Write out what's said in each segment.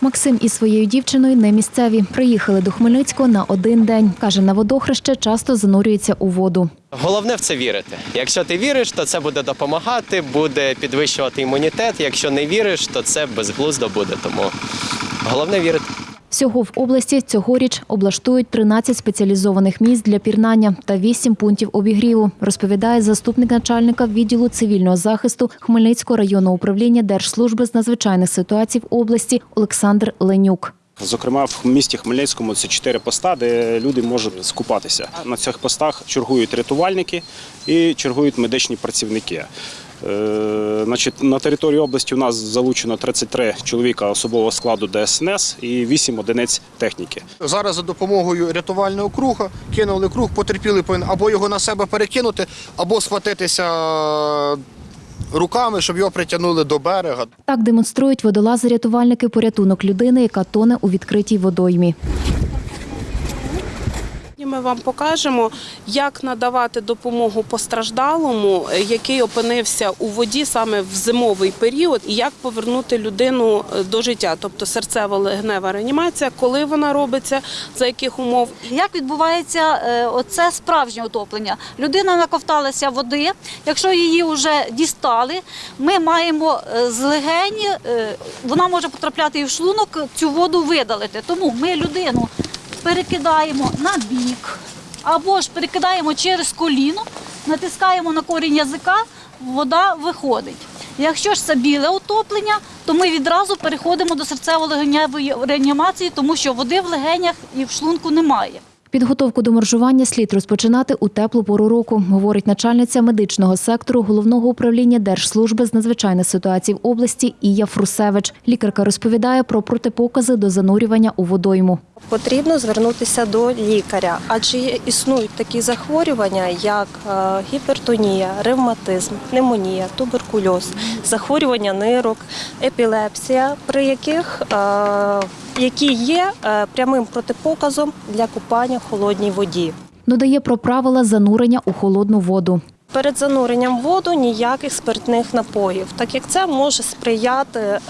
Максим із своєю дівчиною не місцеві. Приїхали до Хмельницького на один день. Каже, на водохреще часто занурюється у воду. Головне в це вірити. Якщо ти віриш, то це буде допомагати, буде підвищувати імунітет. Якщо не віриш, то це безглуздо буде. Тому головне вірити. Всього в області цьогоріч облаштують 13 спеціалізованих місць для пірнання та 8 пунктів обігріву, розповідає заступник начальника відділу цивільного захисту Хмельницького районного управління Держслужби з надзвичайних ситуацій в області Олександр Ленюк. Зокрема, в місті Хмельницькому це чотири поста, де люди можуть скупатися. На цих постах чергують рятувальники і чергують медичні працівники. Е, Значить, на території області у нас залучено 33 чоловіка особового складу ДСНС і 8 одиниць техніки. Зараз за допомогою рятувального круга кинули круг, потерпіли повинен або його на себе перекинути, або схватитися руками, щоб його притягнули до берега. Так демонструють водолази-рятувальники порятунок людини, яка тоне у відкритій водоймі. Ми вам покажемо, як надавати допомогу постраждалому, е, який опинився у воді саме в зимовий період, і як повернути людину е, до життя, тобто серцево-легнева реанімація, коли вона робиться, за яких умов. Як відбувається е, оце справжнє утоплення? Людина наковталася води. Якщо її вже дістали, ми маємо з легені, вона може потрапляти і в шлунок, цю воду видалити. Тому ми людину перекидаємо на бік або ж перекидаємо через коліно, натискаємо на корінь язика, вода виходить. Якщо ж це біле утоплення, то ми відразу переходимо до серцево-легеневої реанімації, тому що води в легенях і в шлунку немає. Підготовку до моржування слід розпочинати у теплу пору року, говорить начальниця медичного сектору головного управління Держслужби з надзвичайних ситуацій в області Ія Фрусевич. Лікарка розповідає про протипокази до занурювання у водойму. Потрібно звернутися до лікаря, адже існують такі захворювання, як е, гіпертонія, ревматизм, пневмонія, туберкульоз, захворювання нирок, епілепсія, при яких е, які є е, прямим протипоказом для купання в холодній воді. Додає про правила занурення у холодну воду. Перед зануренням в воду ніяких спиртних напоїв, так як це може сприяти е,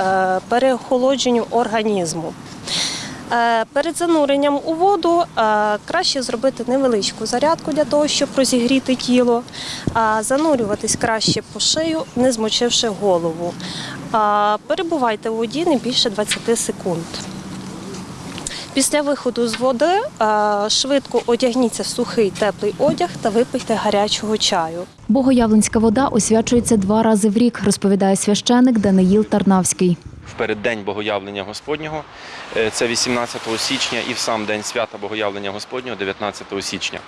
переохолодженню організму. Е, Перед зануренням у воду краще зробити невеличку зарядку для того, щоб розігріти тіло, а занурюватись краще по шию, не змочивши голову. Перебувайте у воді не більше 20 секунд. Після виходу з води е, швидко одягніться в сухий теплий одяг та випийте гарячого чаю. Богоявленська вода освячується два рази в рік, розповідає священик Даниїл Тарнавський. в переддень Богоявлення Господнього, е, це 18 січня, і в сам день свята Богоявлення Господнього 19 січня.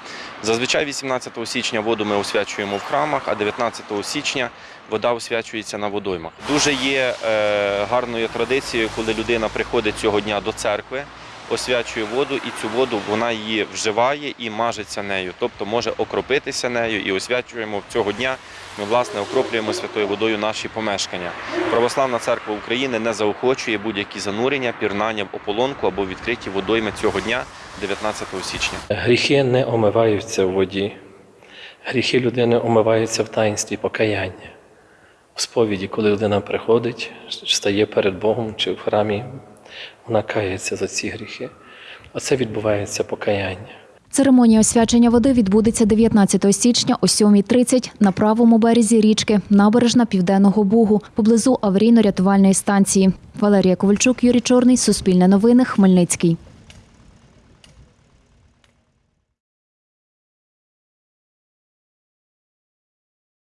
Зазвичай 18 січня воду ми освячуємо в храмах, а 19 січня вода освячується на водоймах. Дуже є е, гарною традицією, коли людина приходить цього дня до церкви. Освячує воду, і цю воду вона її вживає і мажеться нею, тобто може окропитися нею і освячуємо цього дня. Ми власне окроплюємо святою водою наші помешкання. Православна церква України не заохочує будь-які занурення, пірнання в ополонку або відкриті водойми цього дня, 19 січня. Гріхи не омиваються в воді. Гріхи людини омиваються в таїнстві покаяння. В сповіді, коли людина приходить, стає перед Богом чи в храмі, вона кається за ці гріхи. А це відбувається покаяння. Церемонія освячення води відбудеться 19 січня о 7.30 на правому березі річки, набережна Південного Бугу, поблизу аварійно-рятувальної станції. Валерія Ковальчук, Юрій Чорний, Суспільне новини, Хмельницький.